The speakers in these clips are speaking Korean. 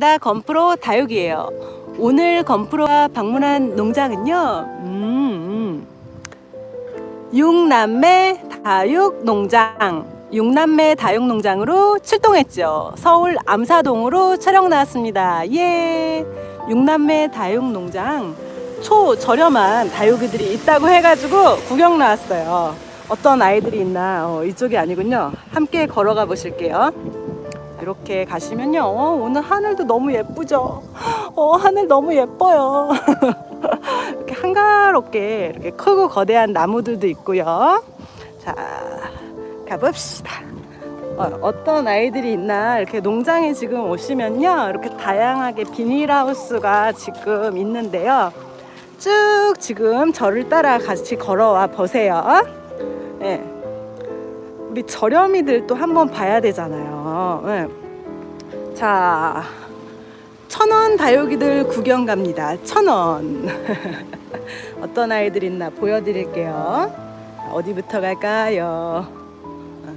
반갑습니다. 건프로 다육이에요. 오늘 건프로가 방문한 농장은요. 음, 음. 육남매 다육 농장. 육남매 다육 농장으로 출동했죠. 서울 암사동으로 촬영 나왔습니다. 예. 육남매 다육 농장 초 저렴한 다육이들이 있다고 해가지고 구경 나왔어요. 어떤 아이들이 있나 어, 이쪽이 아니군요. 함께 걸어가 보실게요. 이렇게 가시면요. 어, 오늘 하늘도 너무 예쁘죠? 어, 하늘 너무 예뻐요. 이렇게 한가롭게 이렇게 크고 거대한 나무들도 있고요. 자 가봅시다. 어, 떤 아이들이 있나? 이렇게 농장에 지금 오시면요. 이렇게 다양하게 비닐하우스가 지금 있는데요. 쭉 지금 저를 따라 같이 걸어와 보세요. 네. 우리 저렴이들 도 한번 봐야 되잖아요 네. 자 천원 다육이들 구경 갑니다. 천원. 어떤 아이들 있나 보여드릴게요. 어디부터 갈까요? 어,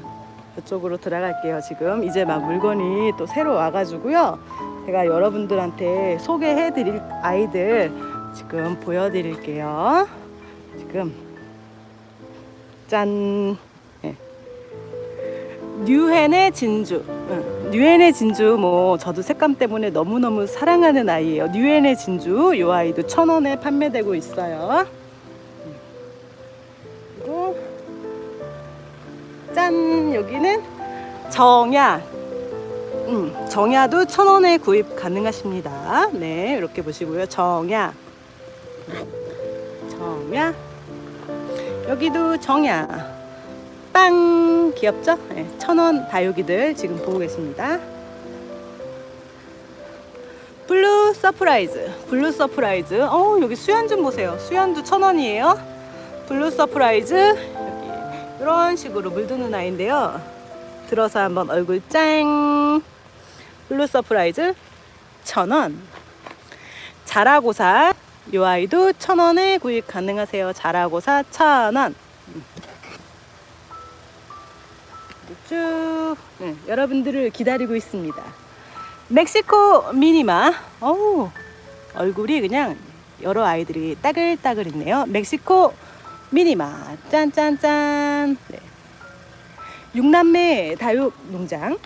이쪽으로 들어갈게요 지금. 이제 막 물건이 또 새로 와가지고요. 제가 여러분들한테 소개해 드릴 아이들 지금 보여드릴게요. 지금 짠 뉴헨의 진주. 응. 뉴헨의 진주 뭐 저도 색감 때문에 너무너무 사랑하는 아이예요. 뉴헨의 진주 이 아이도 천원에 판매되고 있어요. 그리고 짠! 여기는 정야. 음, 정야도 천원에 구입 가능하십니다. 네 이렇게 보시고요. 정야. 정야. 여기도 정야. 빵 귀엽죠? 네, 천원 다육이들 지금 보고 계십니다. 블루 서프라이즈 블루 서프라이즈. 어 여기 수연 좀 보세요. 수연도 천 원이에요. 블루 서프라이즈. 여기 이런 식으로 물드는 아이인데요. 들어서 한번 얼굴 짱 블루 서프라이즈 천 원. 자라고사 이 아이도 천 원에 구입 가능하세요. 자라고사 천 원 쭉 네, 여러분들을 기다리고 있습니다. 멕시코 미니마. 어우 얼굴이 그냥 여러 아이들이 따글따글 있네요. 멕시코 미니마. 짠짠짠. 네. 육남매 다육 농장.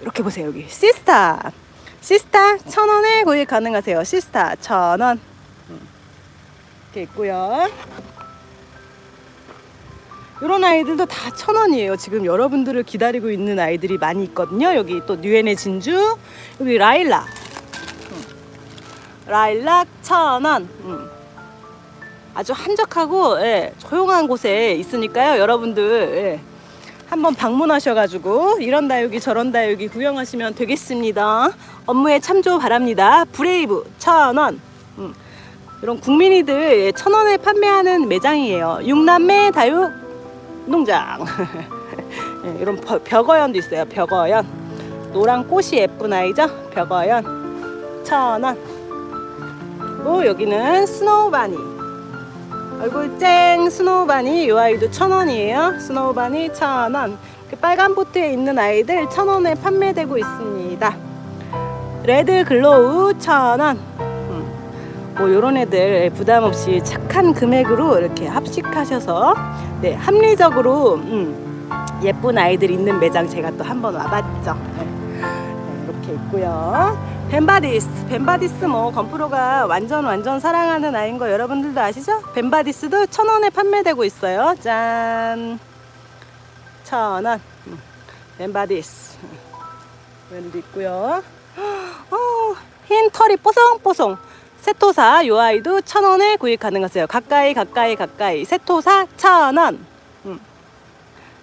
이렇게 보세요 여기. 시스타. 시스타 천 원에 구입 가능하세요. 시스타 천원. 음. 이렇게 있고요 이런 아이들도 다 천 원이에요. 지금 여러분들을 기다리고 있는 아이들이 많이 있거든요. 여기 또 뉴헨의 진주 여기 라일락. 음. 라일락 천원. 음. 아주 한적하고 예, 조용한 곳에 있으니까요 여러분들. 예, 한번 방문하셔가지고 이런 다육이 저런 다육이 구경하시면 되겠습니다. 업무에 참조 바랍니다. 브레이브 천원. 음. 이런 국민이들 예, 천원에 판매하는 매장이에요. 육남매 다육 농장. 네, 이런 벽어연도 있어요 벽어연. 노란 꽃이 예쁜 아이죠? 벽어연. 천원. 그리고 여기는 스노우바니. 얼굴 쨍 스노우바니 이 아이도 천원이에요. 스노우바니 천원. 빨간 포트에 있는 아이들 천원에 판매되고 있습니다. 레드 글로우 천원 뭐 요런 애들 부담 없이 착한 금액으로 이렇게 합식하셔서 네 합리적으로 음, 예쁜 아이들 있는 매장 제가 또 한번 와봤죠. 네. 네, 이렇게 있고요. 벤바디스 벤바디스 뭐 건프로가 완전 완전 사랑하는 아이인 거 여러분들도 아시죠? 벤바디스도 천원에 판매되고 있어요. 짠. 천원. 음, 벤바디스. 왼도 있고요. 어, 흰 털이 뽀송뽀송 세토사 요 아이도 천 원에 구입 가능하세요. 가까이 가까이 가까이. 세토사 천 원. 음.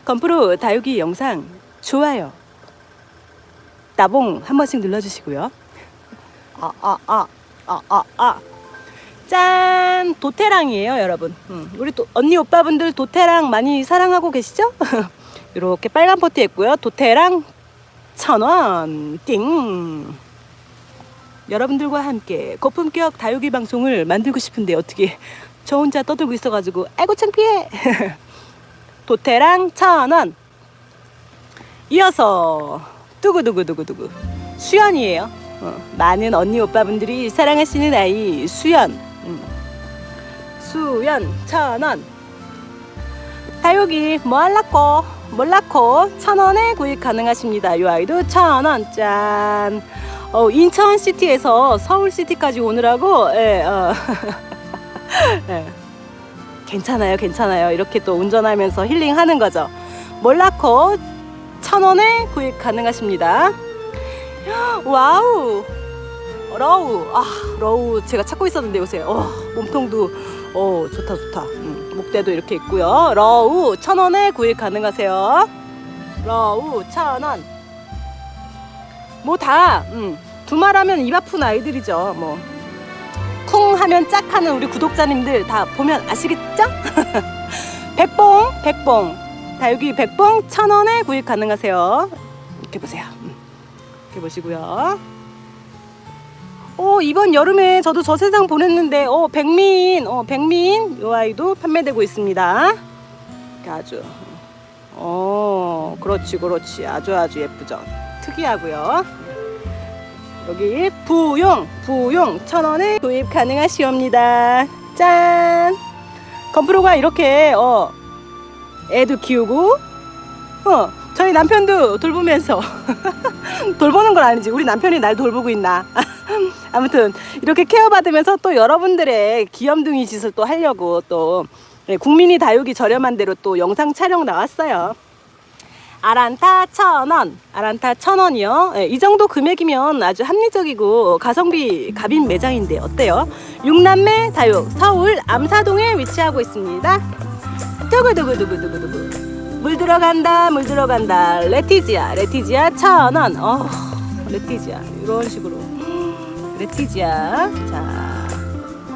건프로 다육이 영상 좋아요. 따봉 한 번씩 눌러주시고요. 아 아 아 아 아 아. 짠! 도태랑이에요 여러분. 음. 우리 또 언니 오빠분들 도태랑 많이 사랑하고 계시죠? 이렇게 빨간 포트 있고요. 도태랑 천원. 띵 여러분들과 함께 고품격 다육이 방송을 만들고 싶은데 어떻게 저 혼자 떠들고 있어가지고 아이고 창피해 도태랑 천원 이어서 두구두구두구두구 수연이에요. 어, 많은 언니 오빠분들이 사랑하시는 아이 수연. 음. 수연 천 원. 다육이 뭐 할라꼬 몰라코 천 원에 구입 가능하십니다. 이 아이도 천 원. 짠. 어, 인천 city에서 서울 city까지 오느라고 예, 어. 예. 괜찮아요, 괜찮아요. 이렇게 또 운전하면서 힐링하는 거죠. 몰라코 천 원에 구입 가능하십니다. 와우, 러우, 아 러우 제가 찾고 있었는데 요새 어, 몸통도 어 좋다 좋다. 음, 목대도 이렇게 있고요. 러우 천 원에 구입 가능하세요. 러우 천 원. 뭐다 음, 두말하면 입 아픈 아이들이죠. 뭐. 쿵 하면 짝 하는 우리 구독자님들 다 보면 아시겠죠? 백봉, 백봉. 다육이 백봉 천 원에 구입 가능하세요. 이렇게 보세요. 음, 이렇게 보시고요. 오, 이번 여름에 저도 저 세상 보냈는데, 어, 백민, 어, 백민, 요 아이도 판매되고 있습니다. 아주, 어, 그렇지, 그렇지. 아주 아주 예쁘죠. 특이하고요. 여기 부용 부용 천 원에 구입 가능하시옵니다. 짠. 건프로가 이렇게 어 애도 키우고 어 저희 남편도 돌보면서 돌보는 건 아니지 우리 남편이 날 돌보고 있나 아무튼 이렇게 케어받으면서 또 여러분들의 귀염둥이 짓을 또 하려고 또 네, 국민이 다육이 저렴한 대로 또 영상 촬영 나왔어요. 아란타 천 원, 아란타 천 원이요. 예, 이 정도 금액이면 아주 합리적이고 가성비 갑인 매장인데 어때요? 육남매 다육 서울 암사동에 위치하고 있습니다. 두구두구두구두구두구 물 들어간다 물 들어간다 레티지아 레티지아 천 원. 어 레티지아 이런 식으로 레티지아 자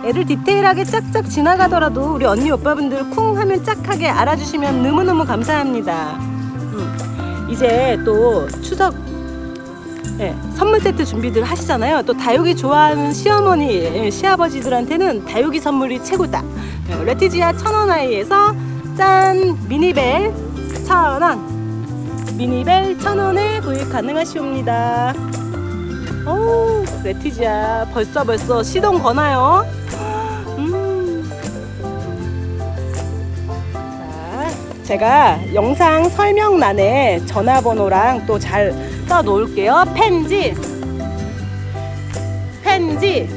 애를 디테일하게 짝짝 지나가더라도 우리 언니 오빠분들 쿵 하면 짝하게 알아주시면 너무너무 감사합니다. 이제 또 추석 예, 선물 세트 준비들 하시잖아요. 또 다육이 좋아하는 시어머니, 예, 시아버지들한테는 다육이 선물이 최고다. 예, 레티지아 천원 아이에서 짠 미니벨 천원 미니벨 천원에 구입 가능하시옵니다. 오 레티지아 벌써 벌써 시동 거나요? 음. 자, 제가 영상 설명란에 전화번호랑 또 잘 써놓을게요. 펜지, 펜지,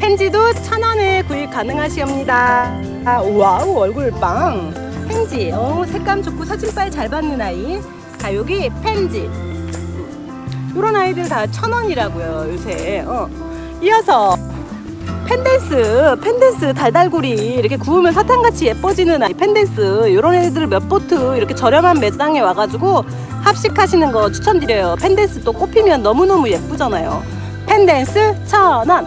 펜지도 천 원에 구입 가능하시옵니다. 아, wow 얼굴 빵. 펜지, 어, 색감 좋고 사진빨 잘 받는 아이. 다육이 펜지. 이런 아이들 다 천 원이라고요 요새. 어. 이어서 펜댄스, 펜댄스 달달구리 이렇게 굳으면 사탕같이 예뻐지는 아이 펜댄스 이런 애들 몇 포트 이렇게 저렴한 매장에 와가지고 합식하시는 거 추천드려요. 펜댄스 또 꽃 피면 너무너무 예쁘잖아요. 펜댄스 천원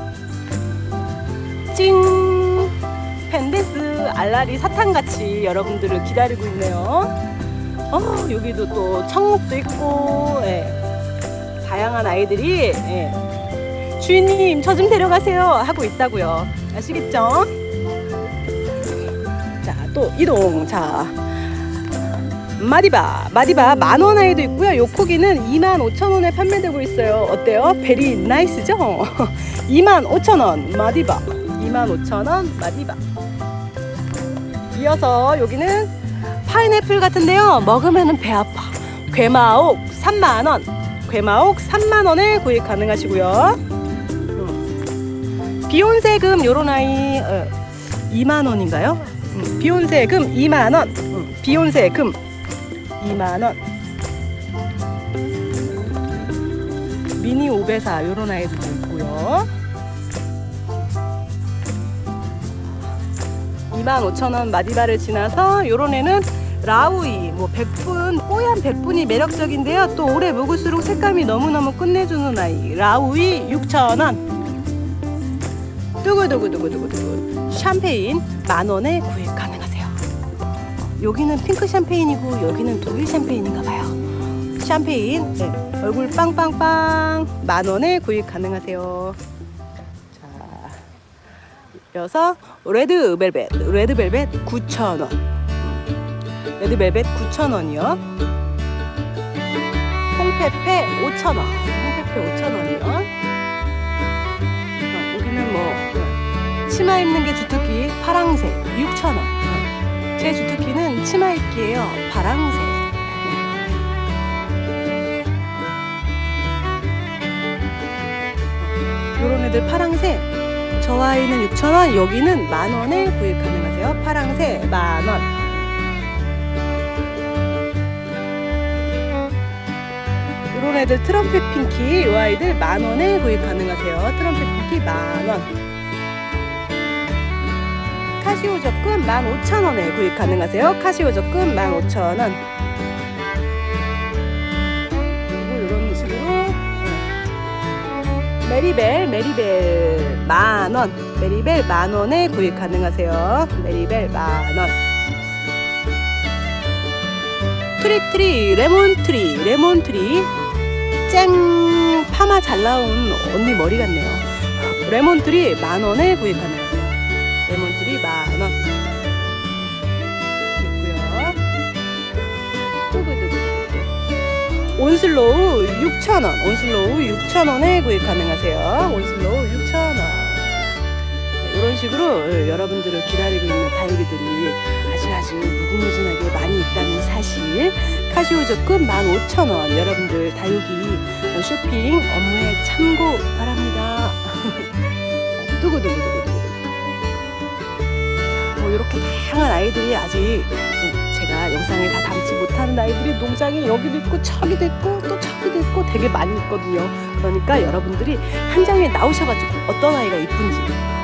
찡 펜댄스 알알이 사탕같이 여러분들을 기다리고 있네요. 어, 여기도 또 청록도 있고 예. 다양한 아이들이 예. 주인님 저 좀 데려가세요. 하고 있다고요. 아시겠죠? 자 또 이동. 자. 마디바. 마디바 만원 아이도 있고요. 요코기는 25,000원에 판매되고 있어요. 어때요? very nice죠? 25,000원. 마디바. 25,000원. 마디바. 이어서 여기는 파인애플 같은데요. 먹으면 배 아파. 괴마옥 3만원 괴마옥 3만원에 구입 가능하시고요 비욘세금 요런 아이 어, 2만 원인가요? 음, 비욘세금 2만 원. 음, 비욘세금 2만 원. 미니 오베사 요런 아이들도 있고요. 2만 5천 원 마디바를 지나서 요런 애는 라우이 뭐 백분 뽀얀 백분이 매력적인데요. 또 오래 묵을수록 색감이 너무너무 끝내주는 아이 라우이 6천 원. 두구두구두구두구두구. 샴페인 만원에 구입 가능하세요. 여기는 핑크 샴페인이고 여기는 독일 샴페인인가 봐요. 샴페인 네, 얼굴 빵빵빵 만원에 구입 가능하세요. 자 이어서 레드벨벳 레드벨벳 9,000원 레드벨벳 9,000원이요 홍페페 5,000원 페페 5,000원이요. 어, 여기는 뭐 어, 치마 입는 게 주특기 파랑새 6,000원. 어, 제 주특기는 치마 입기예요. 파랑새. 요런 애들 파랑새 저 아이는 6,000원 여기는 만원에 구입 가능하세요 파랑새 만원 요런 애들 트럼펫 핑키 요 아이들 만원에 구입 가능하세요. 트럼펫 핑키 만원. 카시오 적금 15,000원에 구입 가능하세요. 카시오 적금 15,000원. 그리고 요런 식으로 메리벨 메리벨 만원. 메리벨 만원에 구입 가능하세요. 메리벨 만원. 트리트리 레몬트리 레몬트리 쨍 파마 잘 나온 언니 머리 같네요 레몬트리 만원에 구입 가능하세요 레몬트리 만원 있고요 두구두구 온슬로우 6,000원, 온슬로우 6,000원에 구입 가능하세요. 온슬로우 6,000원. 이런 식으로 여러분들을 기다리고 있는 다육이들이 아주 아주 무궁무진하게 많이 있다는 사실. 카시오 적금 15,000원. 여러분들 다육이 쇼핑 업무에 참고 바랍니다. 두구두구두구두구. 뭐 이렇게 다양한 아이들이 아직 네, 제가 영상에 다 담지 못하는 아이들이 농장에 여기도 있고 저기도 있고 또 저기도 있고 되게 많이 있거든요. 그러니까 여러분들이 현장에 나오셔가지고 어떤 아이가 이쁜지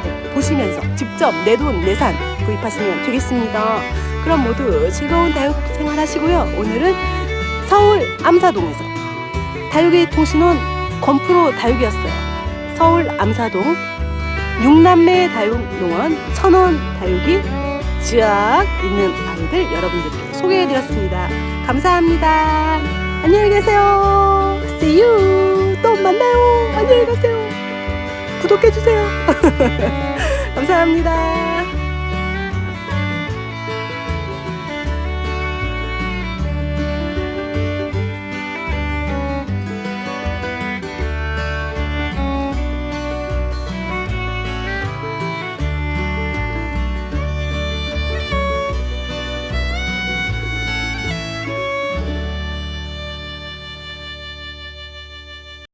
네, 보시면서 직접 내 돈 내산 구입하시면 되겠습니다. 그럼 모두 즐거운 다육 생활 하시고요. 오늘은 서울 암사동에서 다육이 통신원 건프로 다육이었어요. 서울 암사동 육남매 다육농원 천원 다육이 쫙 있는 아이들 여러분들께 소개해드렸습니다. 감사합니다. 안녕히 계세요. See you. 또 만나요. 안녕히 가세요. 구독해주세요. 감사합니다.